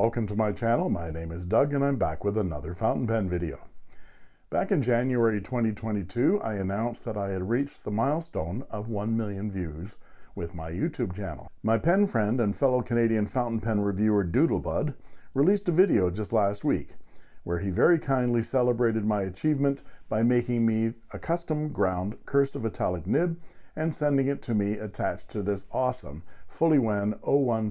Welcome to my channel. My name is Doug and I'm back with another fountain pen video. Back in January 2022, I announced that I had reached the milestone of 1 million views with my YouTube channel. My pen friend and fellow Canadian fountain pen reviewer Doodlebud released a video just last week where he very kindly celebrated my achievement by making me a custom ground cursive italic nib and sending it to me attached to this awesome Fuliwen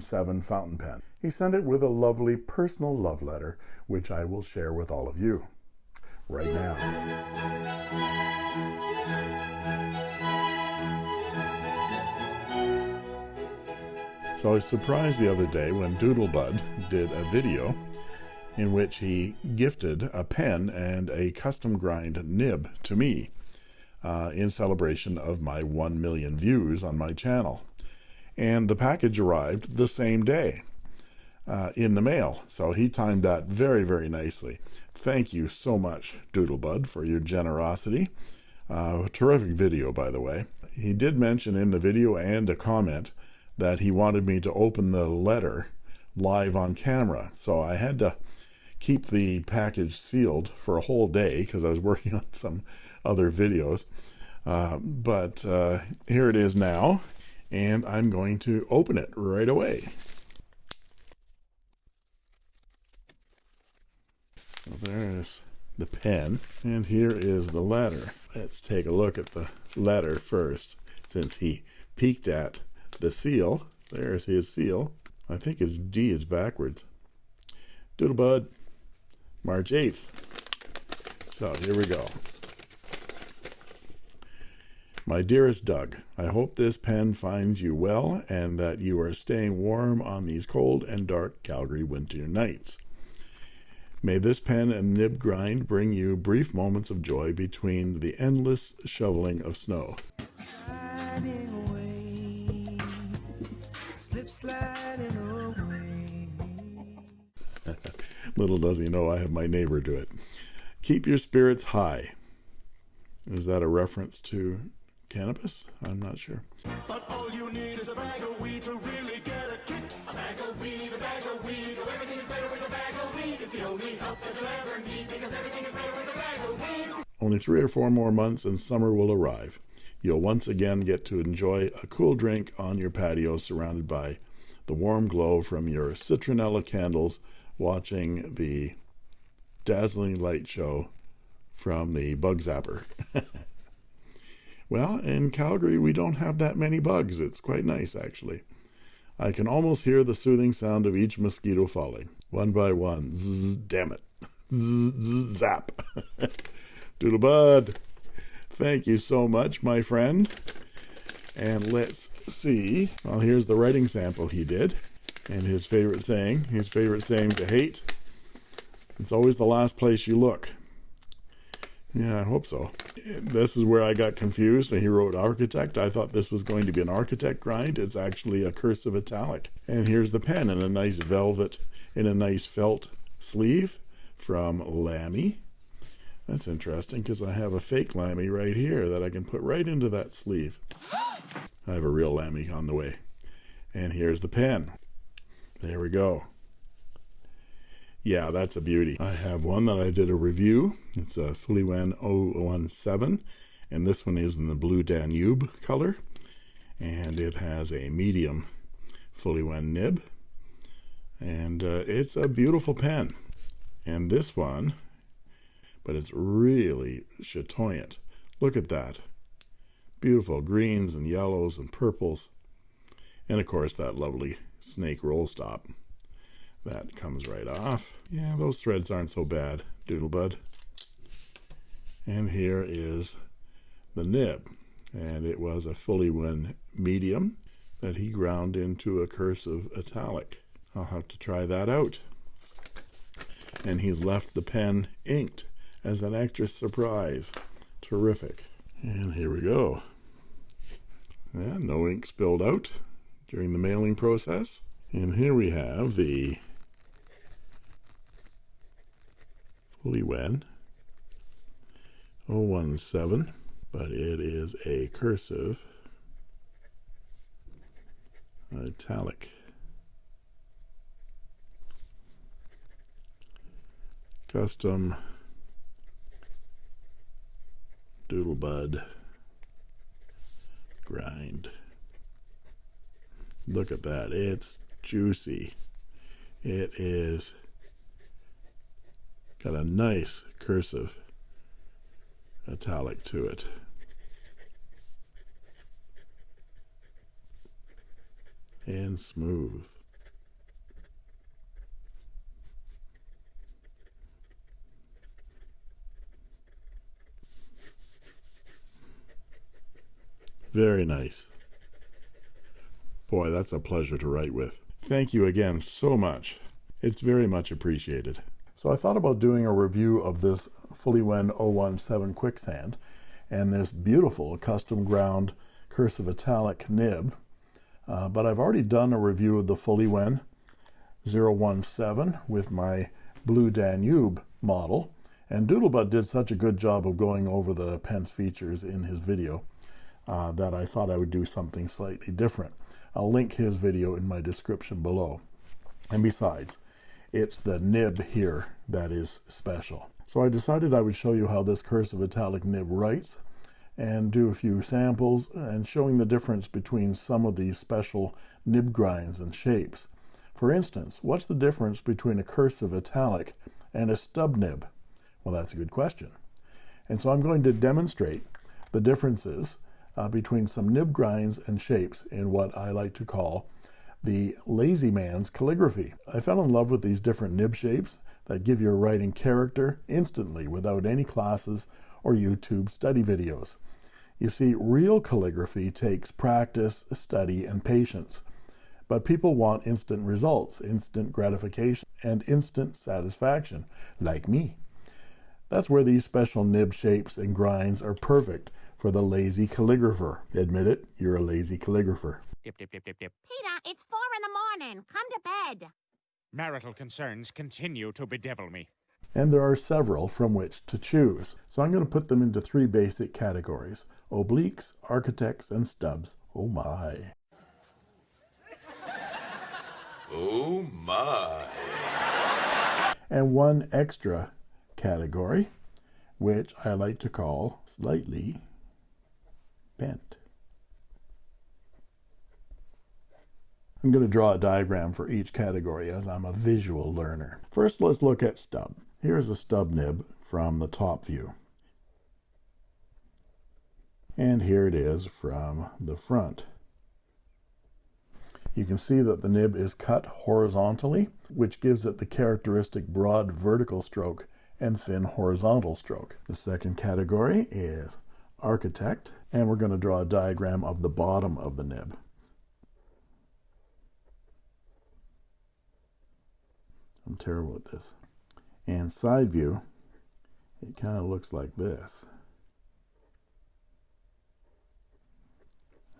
017 fountain pen. He sent it with a lovely personal love letter, which I will share with all of you right now. So I was surprised the other day when Doodlebud did a video in which he gifted a pen and a custom grind nib to me uh, in celebration of my 1 million views on my channel. And the package arrived the same day uh, in the mail. So he timed that very, very nicely. Thank you so much, Doodlebud, for your generosity. Uh, terrific video, by the way. He did mention in the video and a comment that he wanted me to open the letter live on camera. So I had to keep the package sealed for a whole day because I was working on some other videos. Uh, but uh, here it is now, and I'm going to open it right away. There's the pen, and here is the letter. Let's take a look at the letter first, since he peeked at the seal. There's his seal. I think his D is backwards. Doodlebud, March 8th. So here we go. My dearest Doug, I hope this pen finds you well and that you are staying warm on these cold and dark Calgary winter nights. May this pen and nib grind bring you brief moments of joy between the endless shoveling of snow. Little does he know I have my neighbor do it. Keep your spirits high. Is that a reference to cannabis? I'm not sure. But all you need is a bag of weed to really get a kick. A bag of weed, a bag of weed. Oh, everything is better with a bag of weed. It's the only help that you'll ever need because everything is better with a bag of weed. Only three or four more months and summer will arrive. You'll once again get to enjoy a cool drink on your patio surrounded by the warm glow from your citronella candles watching the dazzling light show from the bug zapper. Well, in Calgary, we don't have that many bugs. It's quite nice, actually. I can almost hear the soothing sound of each mosquito falling, one by one. Zzz, damn it. Zzz, zap. Doodlebud, thank you so much, my friend. And let's see. Well, here's the writing sample he did. And his favorite saying, his favorite saying to hate, it's always the last place you look. Yeah, I hope so. This is where I got confused. He wrote architect. I thought this was going to be an architect grind. It's actually a cursive italic. And here's the pen in a nice velvet, in a nice felt sleeve from Lamy. That's interesting because I have a fake Lamy right here that I can put right into that sleeve. I have a real Lamy on the way. And here's the pen. There we go yeah, that's a beauty. I have one that I did a review. It's a Fuliwen 017, and this one is in the blue Danube color, and it has a medium Fuliwen nib, and uh, it's a beautiful pen. And this one, but it's really chatoyant. Look at that. Beautiful greens and yellows and purples. And of course that lovely snake roll stop. That comes right off. Yeah, those threads aren't so bad, Doodlebud. And here is the nib. And it was a Fuliwen medium that he ground into a cursive italic. I'll have to try that out. And he's left the pen inked as an extra surprise. Terrific. And here we go. Yeah, no ink spilled out during the mailing process. And here we have the Fuliwen 017, but it is a cursive italic. custom doodlebud grind. Look at that. It's juicy. It is got a nice cursive italic to it. And smooth. Very nice. Boy, that's a pleasure to write with. Thank you again so much. It's very much appreciated. So I thought about doing a review of this Fuliwen 017 Quicksand and this beautiful custom ground cursive italic nib. Uh, but I've already done a review of the Fuliwen 017 with my Blue Danube model. And Doodlebud did such a good job of going over the pen's features in his video uh, that I thought I would do something slightly different. I'll link his video in my description below. And besides, it's the nib here that is special. So I decided I would show you how this cursive italic nib writes and do a few samples and showing the difference between some of these special nib grinds and shapes. For instance, what's the difference between a cursive italic and a stub nib? Well, that's a good question. And so I'm going to demonstrate the differences uh, between some nib grinds and shapes in what I like to call the lazy man's calligraphy. I fell in love with these different nib shapes that give your writing character instantly without any classes or YouTube study videos. You see, real calligraphy takes practice, study, and patience. But people want instant results, instant gratification, and instant satisfaction, like me. That's where these special nib shapes and grinds are perfect for the lazy calligrapher. Admit it, you're a lazy calligrapher. Dip, dip, dip, dip, dip. Peter, it's four in the morning. Come to bed. Marital concerns continue to bedevil me. And there are several from which to choose. So I'm going to put them into three basic categories. Obliques, architects, and stubs. Oh my. Oh my. And one extra category, which I like to call slightly bent. I'm going to draw a diagram for each category as I'm a visual learner. First, let's look at stub. Here's a stub nib from the top view. And here it is from the front. You can see that the nib is cut horizontally, which gives it the characteristic broad vertical stroke and thin horizontal stroke. The second category is architect, and we're going to draw a diagram of the bottom of the nib. I'm terrible at this. And side view, it kind of looks like this.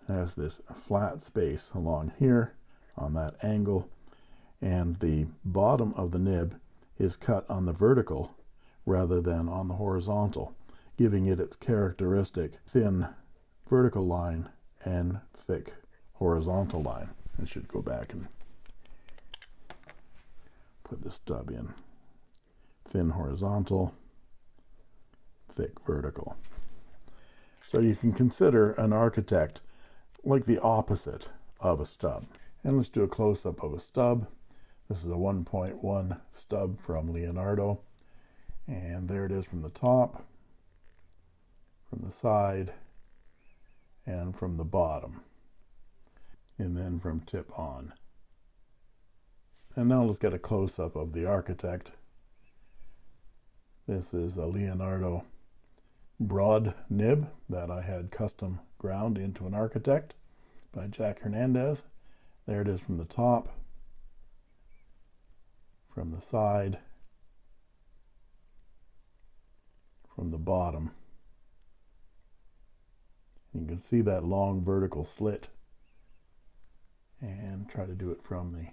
Has this flat space along here on that angle, and the bottom of the nib is cut on the vertical rather than on the horizontal, giving it its characteristic thin vertical line and thick horizontal line. I should go back and put the stub in. Thin horizontal, thick vertical. So you can consider an architect like the opposite of a stub. And let's do a close-up of a stub. This is a 1.1 stub from Leonardo. And there it is from the top, from the side, and from the bottom. And then from tip on. And now let's get a close-up of the architect. This is a Leonardo broad nib that I had custom ground into an architect by Jack Hernandez. There it is from the top, from the side, from the bottom. You can see that long vertical slit and try to do it from the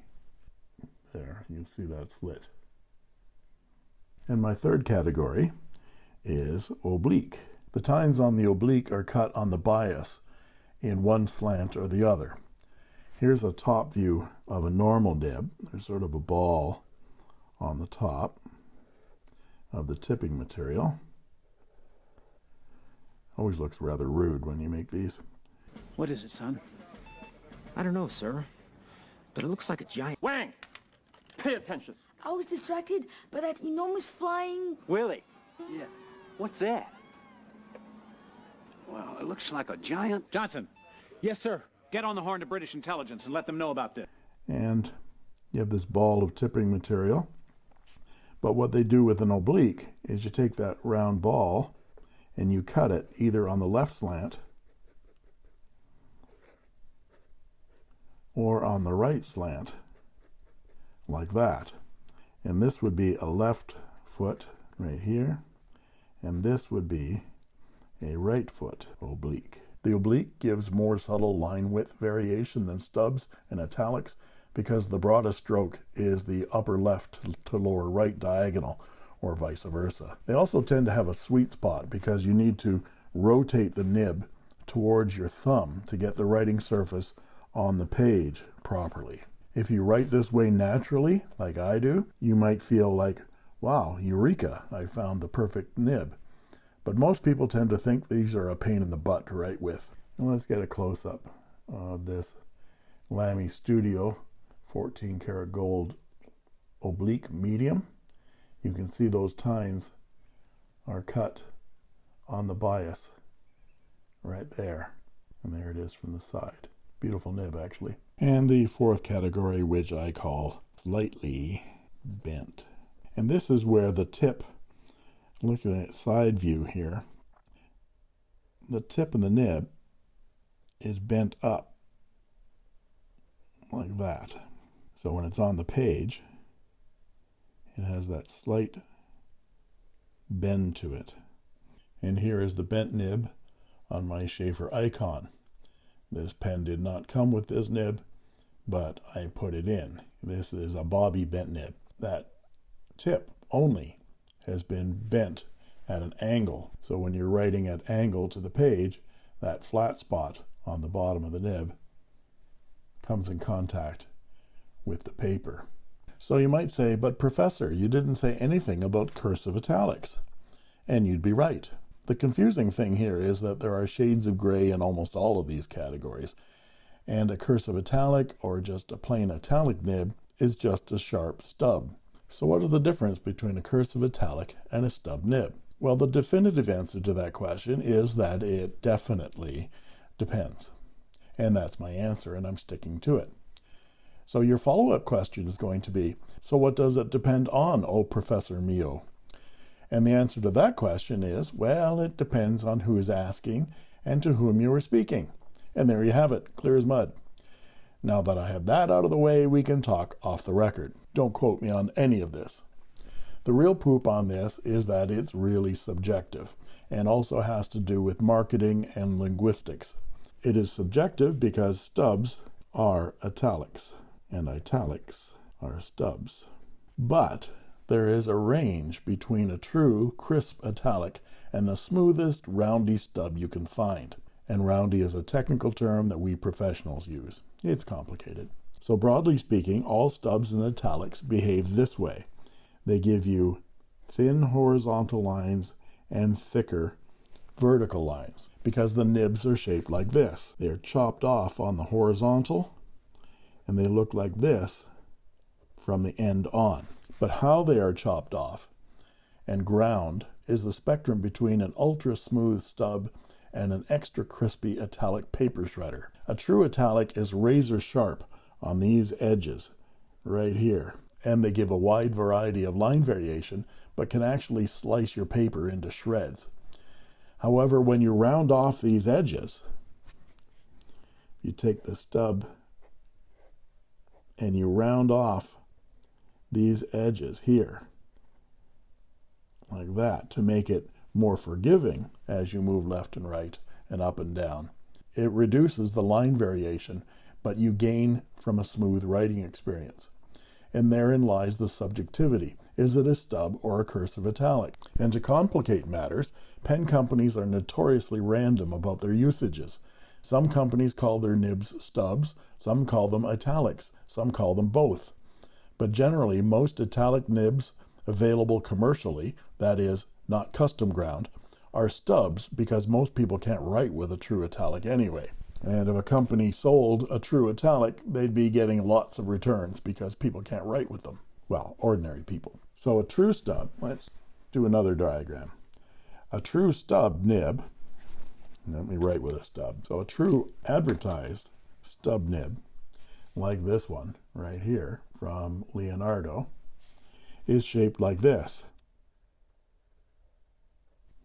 there. You can see that slit. And my third category is oblique. The tines on the oblique are cut on the bias in one slant or the other. Here's a top view of a normal nib. There's sort of a ball on the top. of the tipping material. Always looks rather rude when you make these. What is it, son? I don't know, sir. But it looks like a giant. Wang! Pay attention. I was distracted by that enormous flying... Willie. Yeah. What's that? Well, it looks like a giant... Johnson. Yes, sir. Get on the horn to British intelligence and let them know about this. And you have this ball of tipping material. But what they do with an oblique is you take that round ball and you cut it either on the left slant or on the right slant, like that. And this would be a left foot right here, and this would be a right foot oblique. The oblique gives more subtle line width variation than stubs and italics because the broadest stroke is the upper left to lower right diagonal or vice versa. They also tend to have a sweet spot because you need to rotate the nib towards your thumb to get the writing surface on the page properly. If you write this way naturally, like I do, you might feel like, wow, eureka, I found the perfect nib. But most people tend to think these are a pain in the butt to write with. And let's get a close up of this Lamy Studio 14 karat gold oblique medium. You can see those tines are cut on the bias right there. And there it is from the side. Beautiful nib, actually. And the fourth category, which I call slightly bent. And this is where the tip, looking at side view here, the tip of the nib is bent up like that. So when it's on the page, it has that slight bend to it. And here is the bent nib on my Sheaffer Icon. This pen did not come with this nib, but I put it in. This is a Bobby bent nib. That tip only has been bent at an angle. So when you're writing at angle to the page, that flat spot on the bottom of the nib comes in contact with the paper. So you might say, but professor, you didn't say anything about cursive italics. And you'd be right. The confusing thing here is that there are shades of gray in almost all of these categories, and a cursive italic or just a plain italic nib is just a sharp stub. So what is the difference between a cursive italic and a stub nib? Well, the definitive answer to that question is that it definitely depends. And that's my answer, and I'm sticking to it. So your follow-up question is going to be, so what does it depend on, oh Professor Mio? And the answer to that question is, well, it depends on who is asking and to whom you are speaking. And there you have it, clear as mud. Now that I have that out of the way, we can talk off the record. Don't quote me on any of this. The real poop on this is that it's really subjective and also has to do with marketing and linguistics. It is subjective because stubs are italics and italics are stubs. But there is a range between a true crisp italic and the smoothest roundy stub you can find. And roundy is a technical term that we professionals use. It's complicated. So broadly speaking, all stubs and italics behave this way. They give you thin horizontal lines and thicker vertical lines because the nibs are shaped like this. They're chopped off on the horizontal and they look like this from the end on. But how they are chopped off and ground is the spectrum between an ultra smooth stub and an extra crispy italic paper shredder. A true italic is razor sharp on these edges right here, and they give a wide variety of line variation, but can actually slice your paper into shreds. However, when you round off these edges, you take the stub and you round off these edges here like that to make it more forgiving as you move left and right and up and down. It reduces the line variation, but you gain from a smooth writing experience. And therein lies the subjectivity. Is it a stub or a cursive italic? And to complicate matters, pen companies are notoriously random about their usages. Some companies call their nibs stubs, some call them italics, some call them both. But generally, most italic nibs available commercially, that is, not custom ground, are stubs because most people can't write with a true italic anyway. And if a company sold a true italic, they'd be getting lots of returns because people can't write with them. Well, ordinary people. So a true stub, let's do another diagram. A true stub nib, let me write with a stub. So a true advertised stub nib, like this one right here from Leonardo, is shaped like this.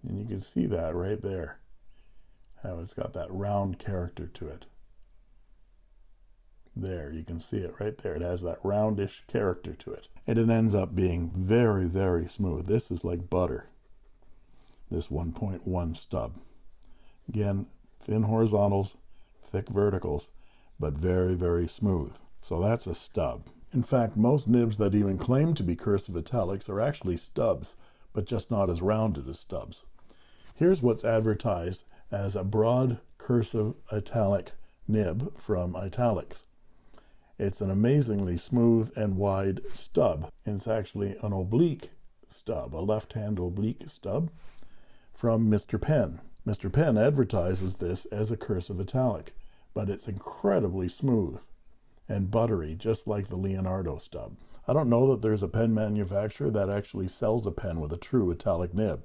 And you can see that right there, how it's got that round character to it. There, you can see it right there. It has that roundish character to it. And it ends up being very, very smooth. This is like butter, this 1.1 stub. Again, thin horizontals, thick verticals, but very, very smooth. So that's a stub. In fact, most nibs that even claim to be cursive italics are actually stubs, but just not as rounded as stubs. Here's what's advertised as a broad cursive italic nib from Italix. It's an amazingly smooth and wide stub. It's actually an oblique stub, a left-hand oblique stub from Mr. Pen. Mr. Pen advertises this as a cursive italic, but it's incredibly smooth and buttery, just like the Leonardo stub. I don't know that there's a pen manufacturer that actually sells a pen with a true italic nib.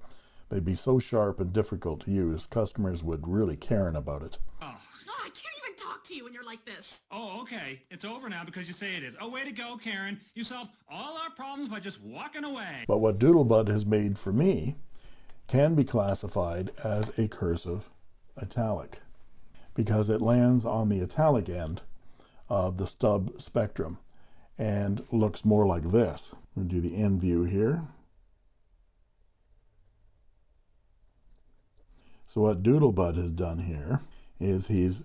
They'd be so sharp and difficult to use, customers would really care about it. Oh. No, I can't even talk to you when you're like this. Oh, okay. It's over now because you say it is. Oh, way to go, Karen. You solved all our problems by just walking away. But what Doodlebud has made for me can be classified as a cursive italic because it lands on the italic end of the stub spectrum and looks more like this. I'm going to do the end view here. So what Doodlebud has done here is he's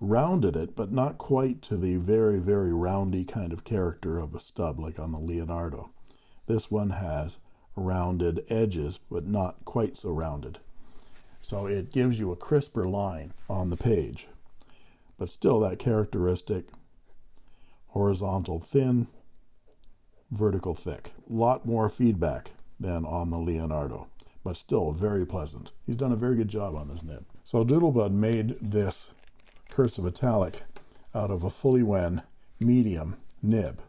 rounded it, but not quite to the very, very roundy kind of character of a stub like on the Leonardo. This one has rounded edges, but not quite so rounded. So it gives you a crisper line on the page, but still that characteristic horizontal thin, vertical thick. A lot more feedback than on the Leonardo, but still very pleasant. He's done a very good job on this nib. So Doodlebud made this cursive italic out of a Fuliwen medium nib.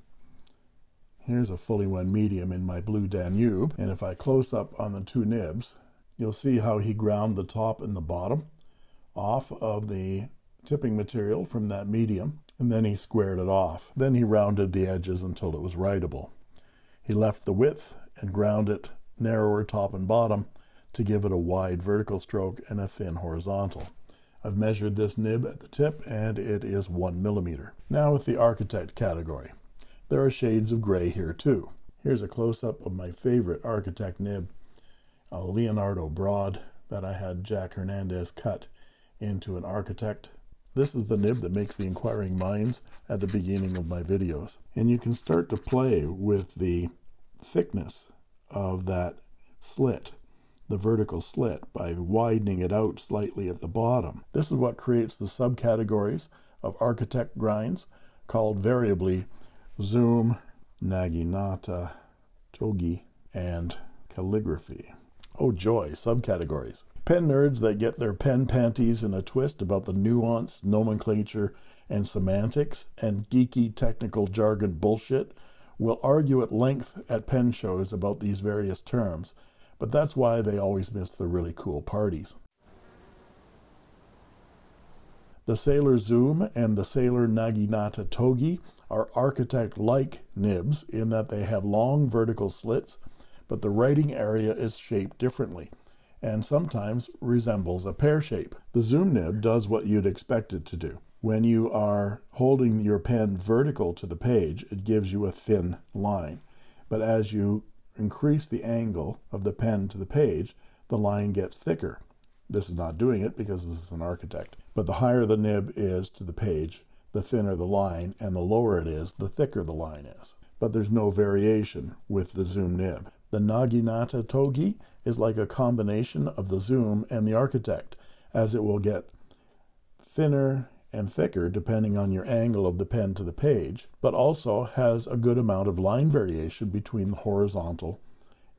Here's a Fuliwen medium in my blue Danube, and if I close up on the two nibs, you'll see how he ground the top and the bottom off of the tipping material from that medium and then he squared it off. Then he rounded the edges until it was writable. He left the width and ground it narrower top and bottom to give it a wide vertical stroke and a thin horizontal. I've measured this nib at the tip and it is one millimeter. Now with the architect category. There are shades of gray here too. Here's a close-up of my favorite architect nib, a Leonardo Broad that I had Jack Hernandez cut into an architect this is the nib that makes the inquiring minds at the beginning of my videos. And you can start to play with the thickness of that slit, the vertical slit, by widening it out slightly at the bottom. This is what creates the subcategories of architect grinds called variably zoom, naginata, togi, and calligraphy. Oh joy, subcategories. Pen nerds that get their pen panties in a twist about the nuance, nomenclature, and semantics and geeky technical jargon bullshit will argue at length at pen shows about these various terms, but that's why they always miss the really cool parties. The Sailor Zoom and the Sailor Naginata Togi are architect-like nibs in that they have long vertical slits, but the writing area is shaped differently and sometimes resembles a pear shape. The zoom nib does what you'd expect it to do. When you are holding your pen vertical to the page, it gives you a thin line. But as you increase the angle of the pen to the page, the line gets thicker. This is not doing it because this is an architect. But the higher the nib is to the page, the thinner the line, and the lower it is, the thicker the line is. But there's no variation with the zoom nib. The Naginata Togi is like a combination of the zoom and the architect, as it will get thinner and thicker depending on your angle of the pen to the page, but also has a good amount of line variation between the horizontal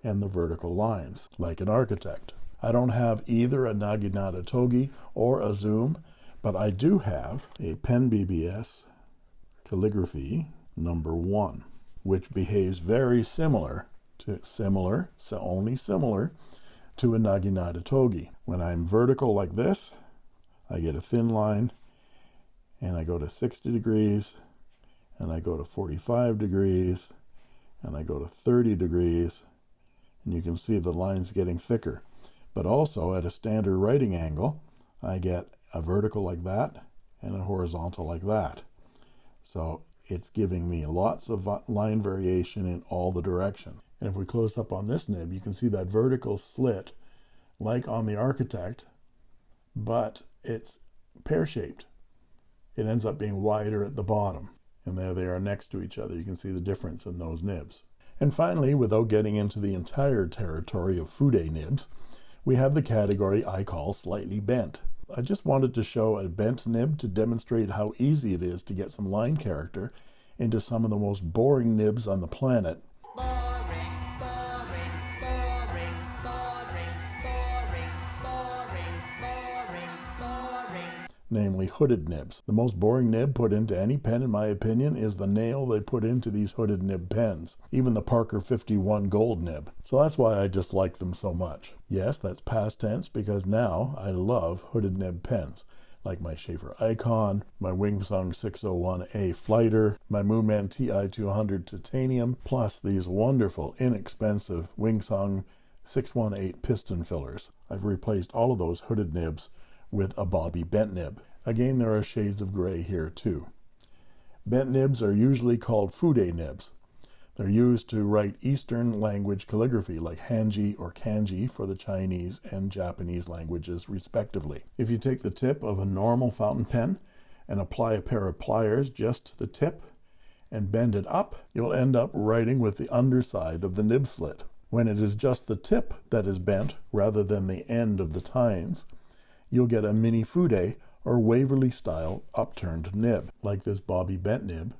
and the vertical lines, like an architect. I don't have either a Naginata Togi or a Zoom, but I do have a Pen BBS calligraphy number one, which behaves very similar to similar, so only similar to a Naginata Togi. When I'm vertical like this, I get a thin line and I go to 60 degrees and I go to 45 degrees and I go to 30 degrees and you can see the lines getting thicker but also at a standard writing angle I get a vertical like that and a horizontal like that. So it's giving me lots of line variation in all the directions and if we close up on this nib you can see that vertical slit like on the architect but it's pear-shaped. It ends up being wider at the bottom and there they are next to each other. You can see the difference in those nibs. And finally without getting into the entire territory of fude nibs we have the category I call slightly bent I just wanted to show a bent nib to demonstrate how easy it is to get some line character into some of the most boring nibs on the planet hooded nibs. The most boring nib put into any pen, in my opinion, is the nail they put into these hooded nib pens, even the Parker 51 gold nib. So that's why I dislike them so much. Yes, that's past tense because now I love hooded nib pens like my Sheaffer Icon, my Wingsung 601A Flighter, my Moonman TI200 Titanium, plus these wonderful, inexpensive Wingsung 618 piston fillers. I've replaced all of those hooded nibs with a Bobby bent nib. Again, there are shades of gray here too. Bent nibs are usually called fude nibs. They're used to write Eastern language calligraphy like Hanji or Kanji for the Chinese and Japanese languages respectively. If you take the tip of a normal fountain pen and apply a pair of pliers just to the tip and bend it up, you'll end up writing with the underside of the nib slit. When it is just the tip that is bent rather than the end of the tines, you'll get a mini fude or Waverly style upturned nib, like this Bobby Bent nib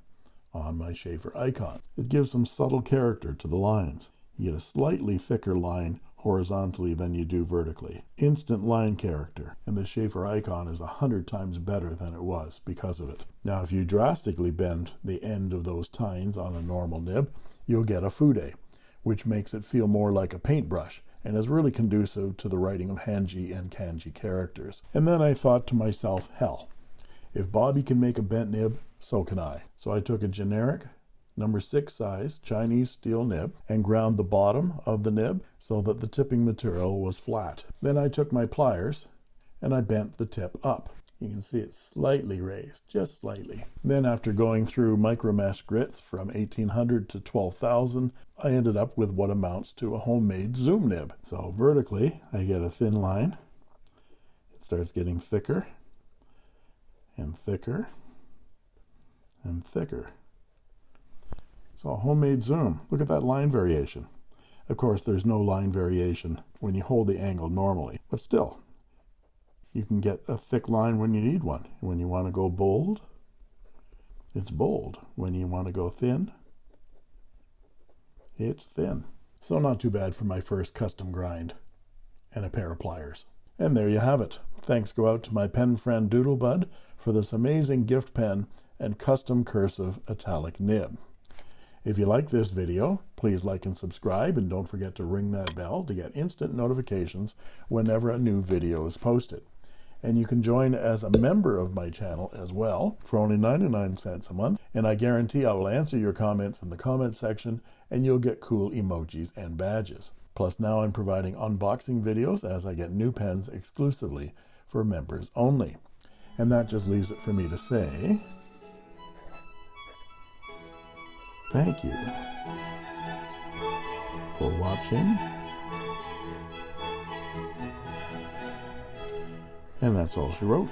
on my Sheaffer icon. It gives some subtle character to the lines. You get a slightly thicker line horizontally than you do vertically. Instant line character, and the Sheaffer icon is a hundred times better than it was because of it. Now, if you drastically bend the end of those tines on a normal nib, you'll get a fude, which makes it feel more like a paintbrush and is really conducive to the writing of Hanji and Kanji characters. And then I thought to myself, hell, if Bobby can make a bent nib, so can I. So I took a generic number six size Chinese steel nib and ground the bottom of the nib so that the tipping material was flat. Then I took my pliers and I bent the tip up. You can see it's slightly raised, just slightly. Then after going through micromesh grits from 1800 to 12,000, I ended up with what amounts to a homemade zoom nib. So vertically, I get a thin line. It starts getting thicker and thicker and thicker. So a homemade zoom. Look at that line variation. Of course, there's no line variation when you hold the angle normally, but still, you can get a thick line when you need one. When you want to go bold, it's bold. When you want to go thin, it's thin. So not too bad for my first custom grind and a pair of pliers. And there you have it. Thanks go out to my pen friend Doodlebud for this amazing gift pen and custom cursive italic nib. If you like this video, please like and subscribe and don't forget to ring that bell to get instant notifications whenever a new video is posted and you can join as a member of my channel as well for only 99 cents a month. And I guarantee I will answer your comments in the comment section and you'll get cool emojis and badges. Plus now I'm providing unboxing videos as I get new pens exclusively for members only. And that just leaves it for me to say thank you for watching And that's all she wrote.